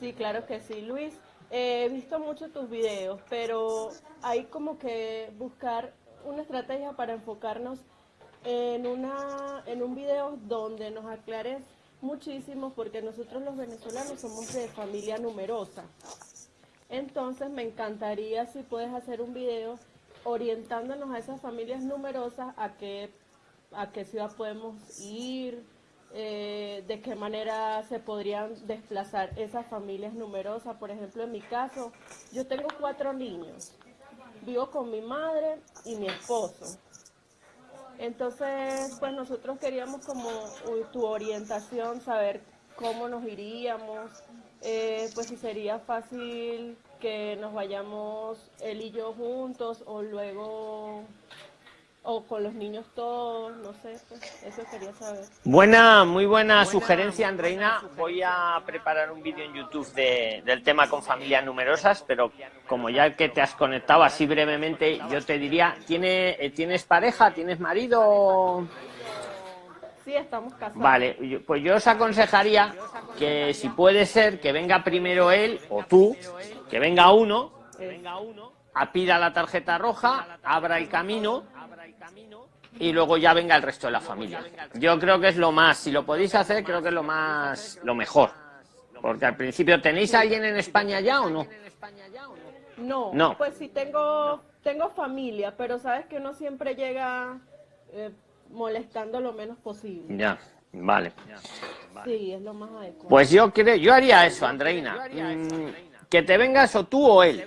Sí, claro que sí, Luis. He visto mucho tus videos, pero hay como que buscar una estrategia para enfocarnos en, una, en un video donde nos aclares muchísimo, porque nosotros los venezolanos somos de familia numerosa. Entonces me encantaría si puedes hacer un video orientándonos a esas familias numerosas a qué, a qué ciudad podemos ir, eh, de qué manera se podrían desplazar esas familias numerosas. Por ejemplo, en mi caso, yo tengo cuatro niños. Vivo con mi madre y mi esposo. Entonces, pues nosotros queríamos como tu orientación, saber cómo nos iríamos, eh, pues si sería fácil que nos vayamos él y yo juntos o luego o con los niños todos, no sé, pues, eso quería saber. Buena, muy buena, sugerencia, Andreina. Voy a preparar un vídeo en YouTube de, del tema con familias numerosas, pero como ya que te has conectado así brevemente, yo te diría, ¿tiene, eh, ¿tienes pareja? ¿Tienes marido? Sí, estamos casados. Vale, pues yo os aconsejaría que si puede ser que venga primero él o tú, que venga uno, a pida la tarjeta roja, abra el camino y luego ya venga el resto de la familia. Yo creo que es lo más, si lo podéis hacer, creo que es lo más, lo mejor. Porque al principio, ¿tenéis a alguien en España ya o no? No, no. pues sí tengo, tengo familia, pero sabes que uno siempre llega eh, molestando lo menos posible. Ya, vale. Sí, es lo más adecuado. Pues yo creo, yo haría eso, Andreina. Mm, que te vengas o tú o él.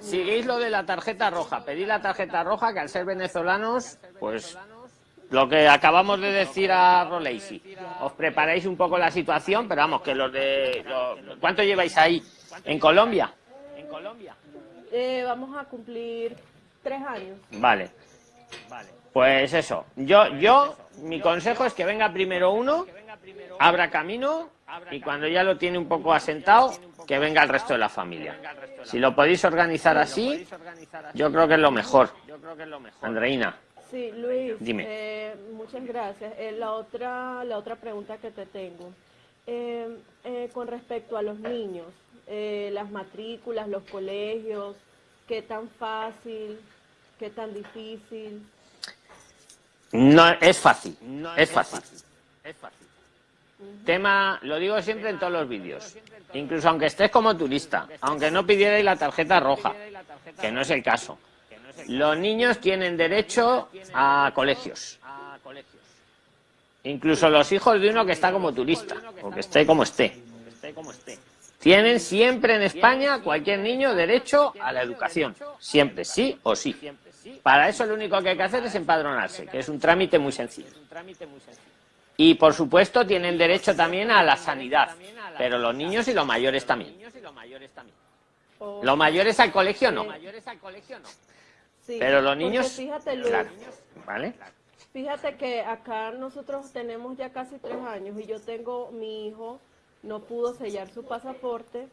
Siguéis lo de la tarjeta roja, pedid la tarjeta roja, que al ser venezolanos, pues lo que acabamos de decir a Roleisi, os preparáis un poco la situación, pero vamos, que los de... ¿Cuánto lleváis ahí? ¿En Colombia? ¿En Colombia? Eh, vamos a cumplir tres años. Vale. Vale. Pues eso, yo, yo, mi consejo es que venga primero uno, abra camino y cuando ya lo tiene un poco asentado, que venga el resto de la familia. Si lo podéis organizar así, yo creo que es lo mejor. Andreina. Sí, Luis, Dime. Eh, muchas gracias. Eh, la, otra, la otra pregunta que te tengo, eh, con respecto a los niños, las matrículas, los colegios, ¿qué tan fácil, qué tan difícil? No, es fácil, es fácil. Es fácil. Tema, lo digo siempre en todos los vídeos, incluso aunque estés como turista, aunque no pidierais la tarjeta roja, que no es el caso. Los niños tienen derecho a colegios. Incluso los hijos de uno que está como turista, o que esté como esté. Tienen siempre en España, cualquier niño, derecho a la educación. Siempre, sí o sí. Para eso lo único que hay que hacer es empadronarse, que es un trámite muy sencillo. Y por supuesto tienen derecho también a la sanidad, pero los niños y los mayores también. Los mayores al colegio no. Pero los niños... Fíjate, Luis, ¿vale? Fíjate que acá nosotros tenemos ya casi tres años y yo tengo mi hijo, no pudo sellar su pasaporte,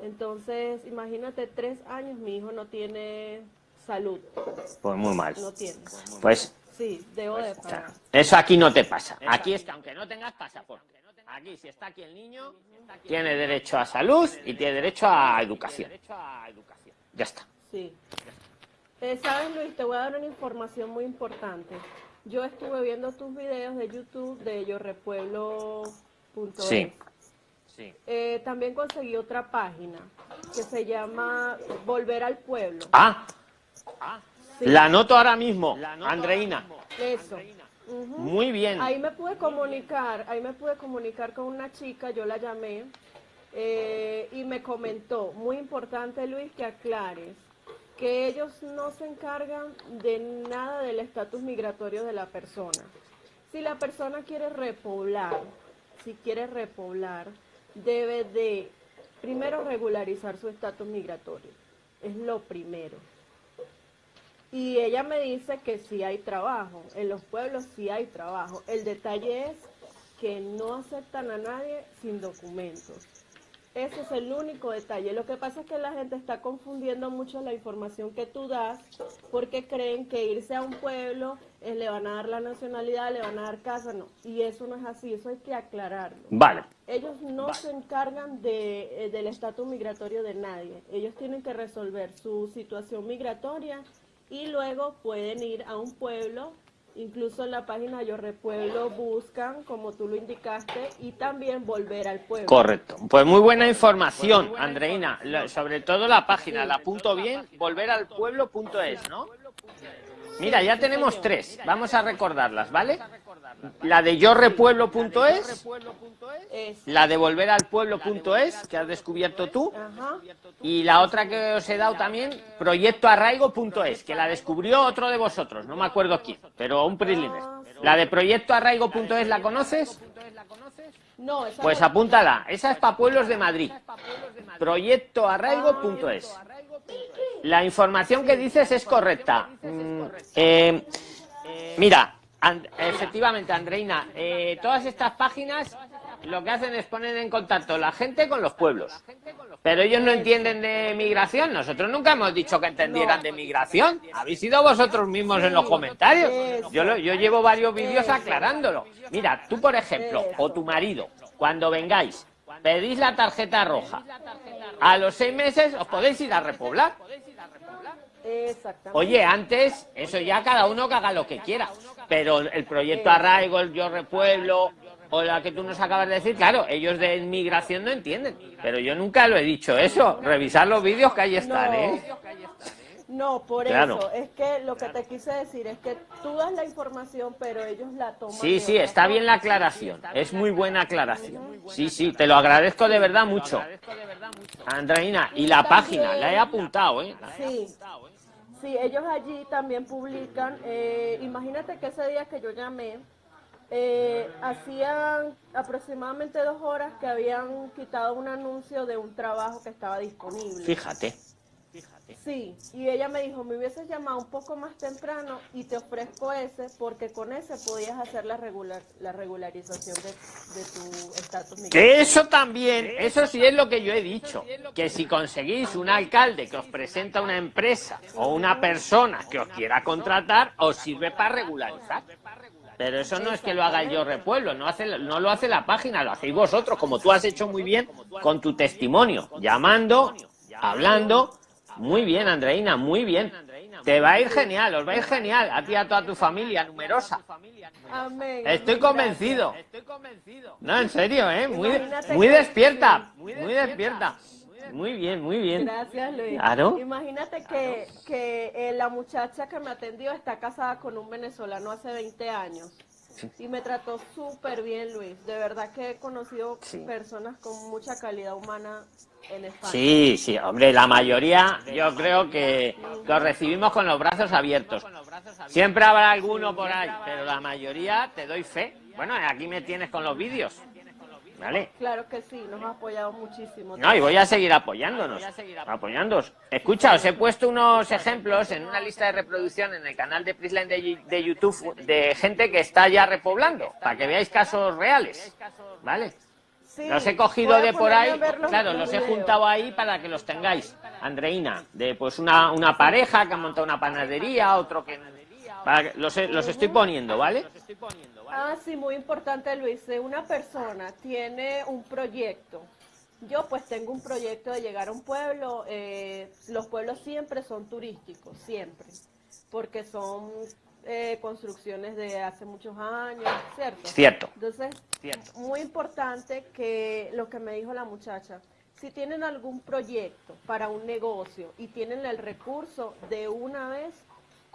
entonces imagínate tres años mi hijo no tiene salud. Pues muy mal. No tiene. Pues Sí, debo de pagar. Eso aquí no te pasa. Aquí es que aunque no tengas pasaporte, aquí si está aquí el niño, tiene derecho a salud y tiene derecho a educación. Ya está. Sí. Eh, ¿Sabes, Luis? Te voy a dar una información muy importante. Yo estuve viendo tus videos de YouTube de yorrepueblo.es. Sí. sí. Eh, también conseguí otra página que se llama Volver al Pueblo. Ah. Ah. La anoto ahora mismo, Andreina. Eso. Muy bien. Ahí me pude comunicar, ahí me pude comunicar con una chica, yo la llamé eh, y me comentó, muy importante Luis que aclares, que ellos no se encargan de nada del estatus migratorio de la persona. Si la persona quiere repoblar, si quiere repoblar, debe de primero regularizar su estatus migratorio. Es lo primero. Y ella me dice que sí hay trabajo, en los pueblos sí hay trabajo. El detalle es que no aceptan a nadie sin documentos. Ese es el único detalle. Lo que pasa es que la gente está confundiendo mucho la información que tú das porque creen que irse a un pueblo eh, le van a dar la nacionalidad, le van a dar casa, no. Y eso no es así, eso hay que aclararlo. Vale. Ellos no se encargan de, eh, del estatus migratorio de nadie. Ellos tienen que resolver su situación migratoria y luego pueden ir a un pueblo Incluso en la página Yo Repueblo buscan, como tú lo indicaste, y también volver al pueblo. Correcto. Pues muy buena información, Andreina. Sobre todo la página, la punto bien, volver al pueblo.es, ¿no? Mira, ya tenemos tres. Vamos a recordarlas, ¿vale? La de yorrepueblo.es, la de volver al pueblo.es, que has descubierto tú, y la otra que os he dado también, proyectoarraigo.es, que la descubrió otro de vosotros, no me acuerdo quién, pero un primer. La de proyectoarraigo.es, ¿la conoces? No, pues apúntala, esa es para pueblos de Madrid. Proyectoarraigo.es. La información que dices es correcta. Mm, eh, mira, efectivamente, Andreina, eh, todas estas páginas lo que hacen es poner en contacto la gente con los pueblos. Pero ellos no entienden de migración. Nosotros nunca hemos dicho que entendieran de migración. Habéis sido vosotros mismos en los comentarios. Yo, yo llevo varios vídeos aclarándolo. Mira, tú, por ejemplo, o tu marido, cuando vengáis, pedís la tarjeta roja. A los seis meses os podéis ir a repoblar. Oye, antes, eso ya cada uno que haga lo que quiera. Pero el proyecto Arraigo, el Yo Repueblo, o la que tú nos acabas de decir, claro, ellos de inmigración no entienden. Pero yo nunca lo he dicho eso. Revisar los vídeos que ahí están, ¿eh? No, por eso. Es que lo que te quise decir es que tú das la información, pero ellos la toman. Sí, sí, está bien la aclaración. Es muy buena aclaración. Sí, sí, te lo agradezco de verdad mucho. Andreina, y la página, la he apuntado, ¿eh? Sí. Sí, ellos allí también publican. Eh, imagínate que ese día que yo llamé, eh, hacían aproximadamente dos horas que habían quitado un anuncio de un trabajo que estaba disponible. Fíjate. Sí, y ella me dijo, me hubieses llamado un poco más temprano y te ofrezco ese porque con ese podías hacer la, regular, la regularización de, tu estatus Que eso también, eso sí es lo que yo he dicho, que si conseguís un alcalde que os presenta una empresa o una persona que os quiera contratar, os sirve para regularizar. Pero eso no es que lo haga yo repueblo, no, hace, no lo hace la página, lo hacéis vosotros, como tú has hecho muy bien con tu testimonio, llamando, hablando muy bien, Andreina, muy bien. Te va a ir genial, os va a ir genial, a ti y a toda tu familia numerosa. Estoy convencido. No, en serio, ¿eh? Muy, muy despierta, muy despierta. Muy bien, muy bien. Gracias, Luis. Imagínate que, que eh, la muchacha que me atendió está casada con un venezolano hace 20 años. Y me trató súper bien, Luis. De verdad que he conocido personas con mucha calidad humana en España. Sí, sí, hombre, la mayoría yo creo que los recibimos con los brazos abiertos. Siempre habrá alguno por ahí, pero la mayoría te doy fe. Bueno, aquí me tienes con los vídeos. ¿Vale? Claro que sí, nos ha apoyado muchísimo. No, y voy a seguir apoyándonos. Apoyándonos. Escucha, os he puesto unos ejemplos en una lista de reproducción en el canal de Prisline de, YouTube de gente que está ya repoblando, para que veáis casos reales. ¿Vale? los he cogido de por ahí, claro, los he juntado ahí para que los tengáis. Andreina, de pues una, una pareja que ha montado una panadería, otro que... los, los estoy poniendo, ¿vale? Ah, sí, muy importante, Luis. Una persona tiene un proyecto. Yo pues tengo un proyecto de llegar a un pueblo. Eh, los pueblos siempre son turísticos, siempre, porque son eh, construcciones de hace muchos años, ¿cierto? Cierto. Entonces, muy importante que lo que me dijo la muchacha, si tienen algún proyecto para un negocio y tienen el recurso de una vez,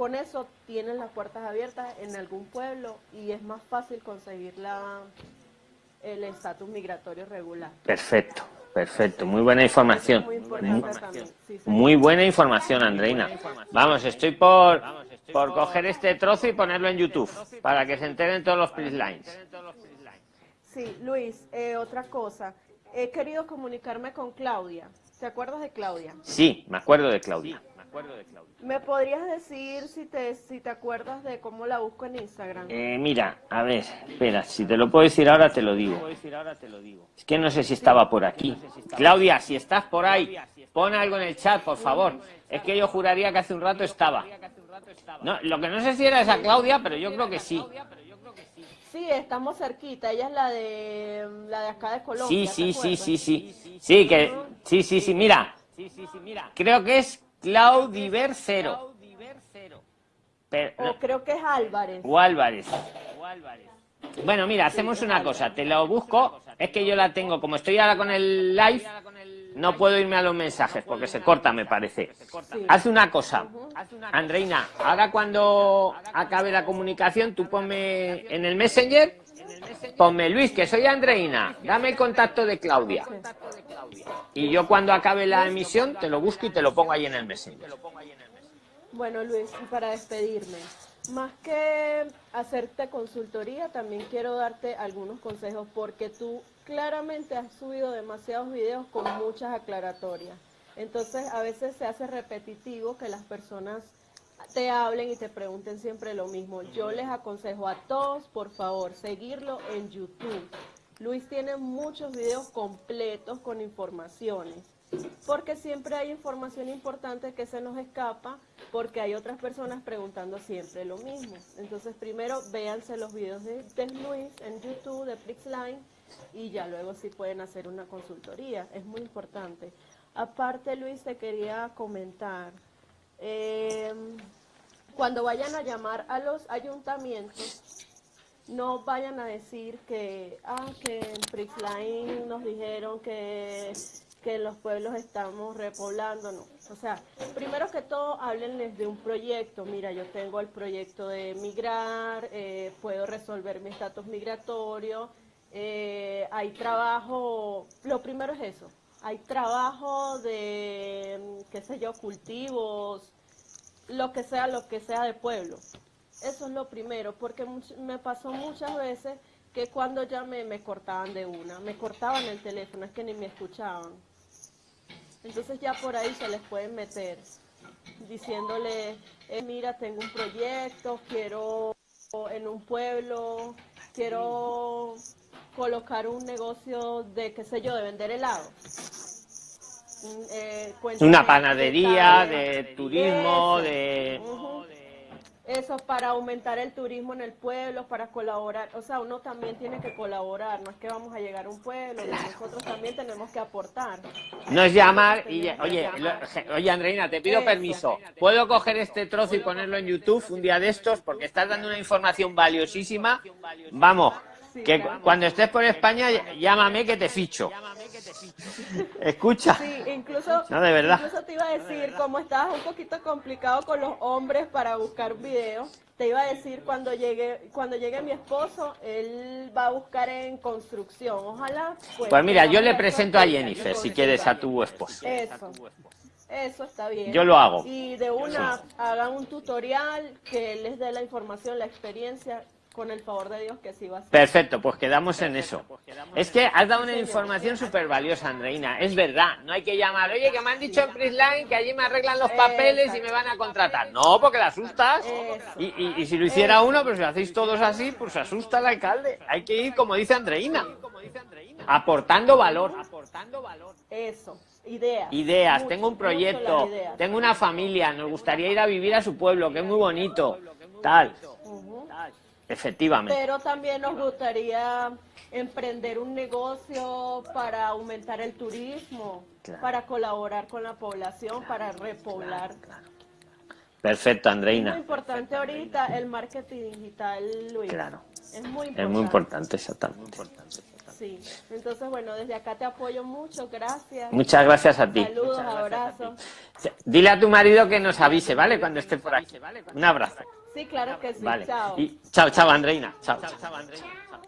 con eso tienen las puertas abiertas en algún pueblo y es más fácil conseguir la, el estatus migratorio regular. Perfecto, perfecto. Muy buena información. Muy, buena información, Andreina. Vamos, estoy por, por coger este trozo y ponerlo en YouTube para que se enteren todos los lines. Sí, Luis, eh, otra cosa. He querido comunicarme con Claudia. ¿Te acuerdas de Claudia? Sí, me acuerdo de Claudia. ¿Me podrías decir si te, si te acuerdas de cómo la busco en Instagram? Eh, mira, a ver, espera, si te lo puedo decir ahora te lo digo. Es que no sé si estaba por aquí. Claudia, si estás por ahí, pon algo en el chat, por favor. Es que yo juraría que hace un rato estaba. No, lo que no sé si era esa Claudia, pero yo creo que sí. Sí, estamos cerquita. Ella es la de la de acá de Colombia. Sí, sí, sí, sí, sí. Sí, que sí, sí, sí, mira. Creo que es Claudiver Cero. o creo que es Álvarez. O Álvarez. Bueno, mira, hacemos una cosa. Te lo busco. Es que yo la tengo, como estoy ahora con el live, no puedo irme a los mensajes porque se corta, me parece. Haz una cosa, Andreina, ahora cuando acabe la comunicación, tú ponme en el Messenger, ponme Luis, que soy Andreina, dame el contacto de Claudia. Y yo cuando acabe la emisión te lo busco y te lo pongo ahí en el Messenger. Bueno, Luis, para despedirme, más que hacerte consultoría, también quiero darte algunos consejos porque tú claramente has subido demasiados videos con muchas aclaratorias. Entonces a veces se hace repetitivo que las personas te hablen y te pregunten siempre lo mismo. Yo les aconsejo a todos, por favor, seguirlo en YouTube. Luis tiene muchos videos completos con informaciones porque siempre hay información importante que se nos escapa, porque hay otras personas preguntando siempre lo mismo. Entonces, primero véanse los videos de, Luis en YouTube, de Prixline, y ya luego sí pueden hacer una consultoría. Es muy importante. Aparte, Luis, te quería comentar, eh, cuando vayan a llamar a los ayuntamientos, no vayan a decir que, ah, que en Prixline nos dijeron que que los pueblos estamos repoblando, no. O sea, primero que todo, háblenles de un proyecto. Mira, yo tengo el proyecto de migrar, eh, puedo resolver mi estatus migratorio, eh, hay trabajo, lo primero es eso, hay trabajo de, qué sé yo, cultivos, lo que sea, lo que sea de pueblo. Eso es lo primero, porque me pasó muchas veces que cuando llamé me cortaban de una, me cortaban el teléfono, es que ni me escuchaban. Entonces ya por ahí se les pueden meter diciéndole, eh, mira, tengo un proyecto, quiero en un pueblo, quiero colocar un negocio de, qué sé yo, de vender helado. Mm, eh, Una panadería, de, turismo, de eso para aumentar el turismo en el pueblo, para colaborar, o sea, uno también tiene que colaborar, no es que vamos a llegar a un pueblo, nosotros también tenemos que aportar. No es llamar y, oye, oye Andreina, te pido permiso, ¿puedo coger este trozo y ponerlo en YouTube un día de estos? Porque estás dando una información valiosísima, vamos, que cuando estés por España, llámame que te ficho. Escucha. Sí, incluso, no, de verdad. incluso te iba a decir, como estabas un poquito complicado con los hombres para buscar videos, te iba a decir cuando llegue, cuando llegue mi esposo, él va a buscar en construcción. Ojalá. Pues, pues mira, yo le presento a Jennifer, si quieres, a tu esposo. Eso. Eso está bien. Yo lo hago. Y de una, hagan un tutorial que les dé la información, la experiencia con el favor de Dios que sí va a ser. Perfecto, pues quedamos en eso. Pues es que has dado una información súper valiosa, Andreina. Es verdad, no hay que llamar, oye, que me han dicho en Prisline que allí me arreglan los papeles y me van a contratar. No, porque la asustas. Y, si lo hiciera uno, pero si lo hacéis todos así, pues asusta al alcalde. Hay que ir, como dice Andreina, aportando valor. Eso. Ideas. Ideas, tengo un proyecto, tengo una familia, nos gustaría ir a vivir a su pueblo, que es muy bonito, tal. Efectivamente. Pero también nos gustaría emprender un negocio para aumentar el turismo, para colaborar con la población, para repoblar. Perfecto, Andreina. Es muy importante ahorita el marketing digital, Luis. Claro. Es muy importante. Es muy importante, exactamente. Sí, entonces bueno, desde acá te apoyo mucho, gracias. Muchas gracias a ti. Saludos, abrazos. Dile a tu marido que nos avise, ¿vale? Cuando esté por aquí. Un abrazo. Sí, claro que sí. Vale. Chao. Y, chao, chao, Andreina. Chao, chao, chao Andreina. Chao.